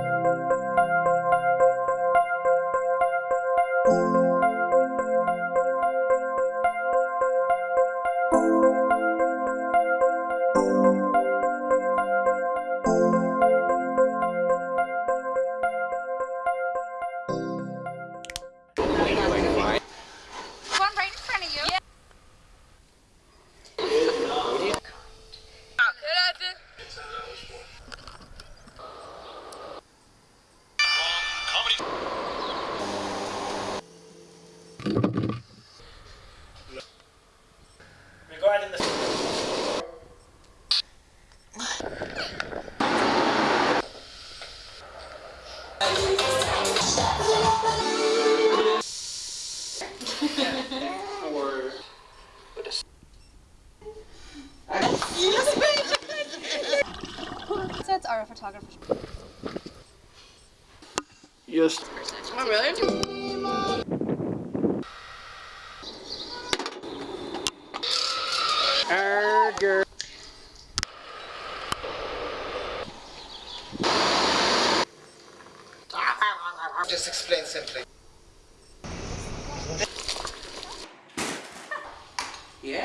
One Yes. Oh, really? Arger. Just explain simply. Yeah.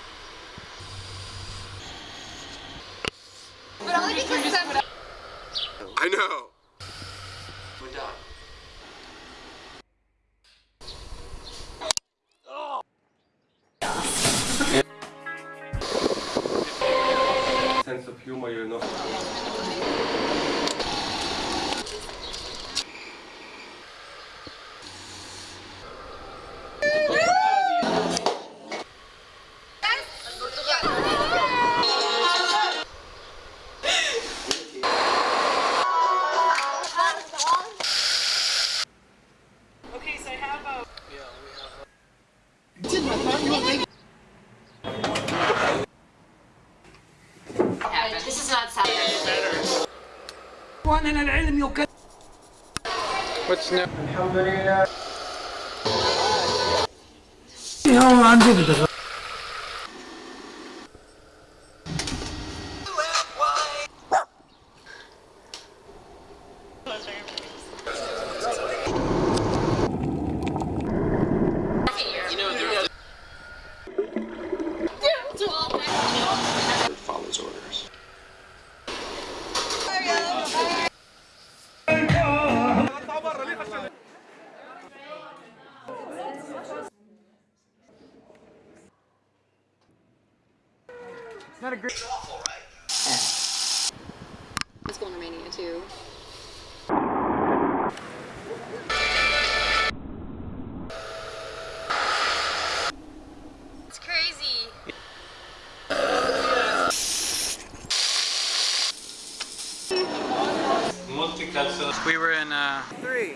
But only because some- I know. We're done. Sense of humor, you know. إخواننا العلم يكذب الحمد لله Let's go in Romania too. It's crazy. Multicultural. We were in uh three.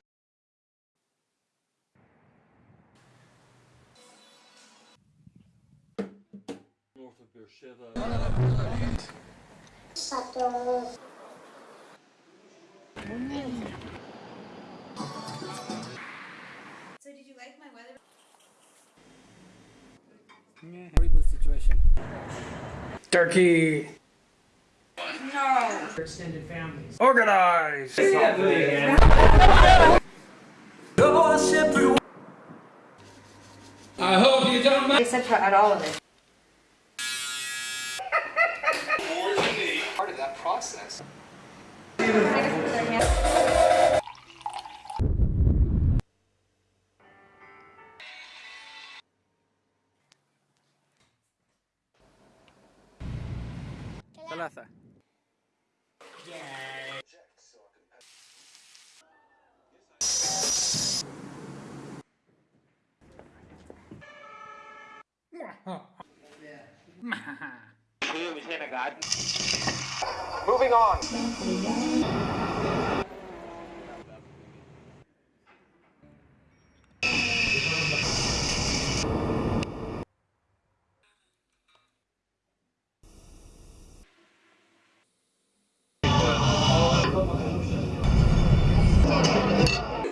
north of Beersheba. So did you like my weather? Horrible situation. Turkey. Extended families. Organize. Yeah. I hope you don't mind. Except for at all of it. access. Thalatha. Yeah. Here we have a garden. Moving on.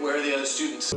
Where are the other students?